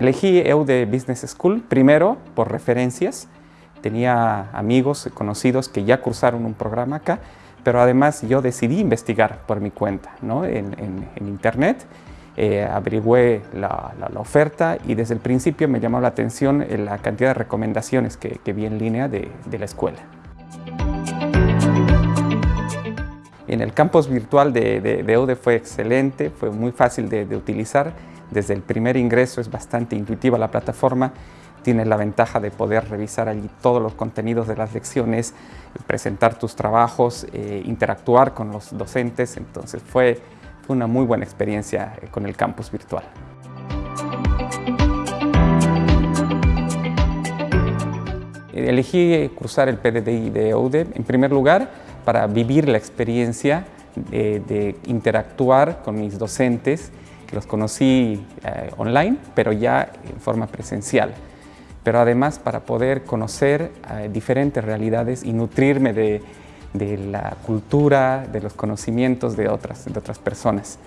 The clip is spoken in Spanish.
Elegí EUDE Business School primero por referencias. Tenía amigos conocidos que ya cursaron un programa acá, pero además yo decidí investigar por mi cuenta ¿no? en, internet. Eh, averigüé la, oferta y desde el principio me llamó la atención la cantidad de recomendaciones que, vi en línea de, la escuela. En el campus virtual de, de, EUDE fue excelente, fue muy fácil de utilizar. Desde el primer ingreso es bastante intuitiva la plataforma, tienes la ventaja de poder revisar allí todos los contenidos de las lecciones, presentar tus trabajos, eh, interactuar con los docentes, entonces fue, una muy buena experiencia eh, con el campus virtual. Elegí cursar el PDDI de EUDE. En primer lugar para vivir la experiencia de interactuar con mis docentes los conocí eh, online, pero ya en forma presencial. Pero además para poder conocer eh, diferentes realidades y nutrirme de, la cultura, de los conocimientos de otras, de otras personas.